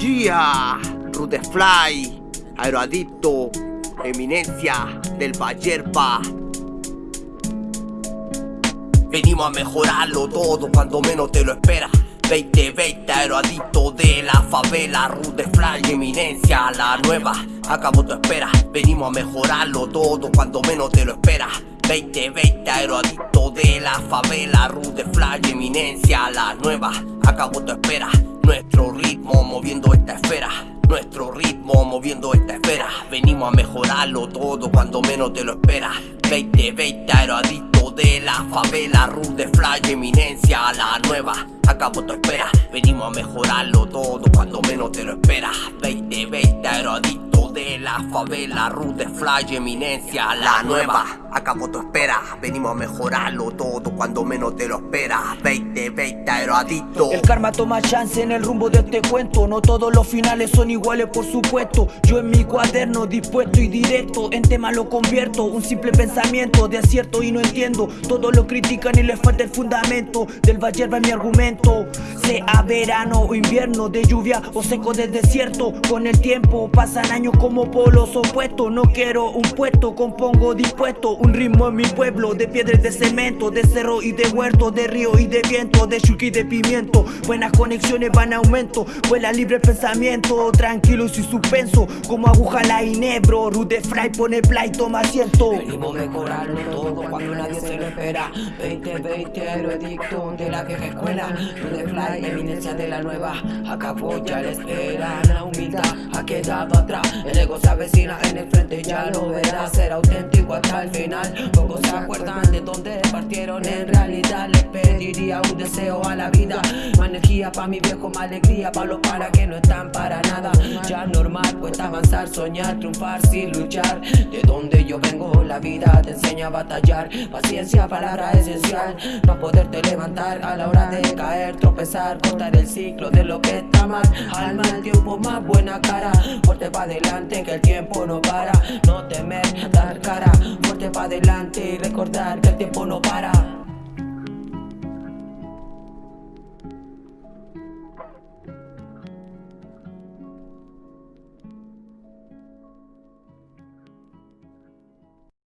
Yeah, Rude Fly, Aeroadicto, Eminencia del Vallerpa. Venimos a mejorarlo todo cuando menos te lo esperas. 2020, aeroadicto de la favela, Rude Fly, Eminencia, la nueva. Acabo tu espera, venimos a mejorarlo todo cuando menos te lo esperas. 2020, aeroadicto la favela, Rude Fly, Eminencia, la nueva. Acabo tu espera, nuestro ritmo moviendo esta esfera. Nuestro ritmo moviendo esta esfera Venimos a mejorarlo todo cuando menos te lo esperas 2020 aeroadicto de la favela Rude Fly, eminencia, la nueva Acabo tu espera Venimos a mejorarlo todo cuando menos te lo esperas 2020 aeroadicto de la favela Rude Fly, eminencia, la nueva Acabo tu espera, venimos a mejorarlo todo cuando menos te lo esperas. 2020 aeroadicto El karma toma chance en el rumbo de este cuento. No todos los finales son iguales por supuesto. Yo en mi cuaderno dispuesto y directo En tema lo convierto, un simple pensamiento De acierto y no entiendo. Todos lo critican y les falta el fundamento. Del Valle va mi argumento. Sea verano o invierno De lluvia o seco de desierto. Con el tiempo pasan años como polos opuestos. No quiero un puesto, compongo dispuesto un ritmo en mi pueblo de piedras de cemento, de cerro y de huerto, de río y de viento, de chuki y de pimiento. Buenas conexiones van a aumento, vuela libre pensamiento, tranquilo y suspenso, como aguja la inebro. Rude Fry pone play, toma asiento. Venimos mejorarlo todo cuando nadie se lo espera. 2020 aeroedicto de la vieja escuela. Rude Fly, eminencia de la nueva. Acá ya la espera. La humildad ha quedado atrás. El ego se avecina en el frente, ya lo verás. Ser auténtico hasta el final. Pocos se acuerdan de dónde partieron. En realidad les pediría un deseo a la vida. Más energía pa' mi viejo, más alegría Pa' los para que no están para nada. Ya normal, cuesta avanzar, soñar, triunfar sin luchar. De donde yo vengo, la vida te enseña a batallar. Paciencia, palabra esencial. Pa' poderte levantar a la hora de caer Tropezar, cortar el ciclo de lo que está mal. Al mal tiempo, más buena cara. Fuerte pa' adelante que el tiempo no para. No temer, dar cara. Fuerte pa' adelante y recordar que el tiempo no para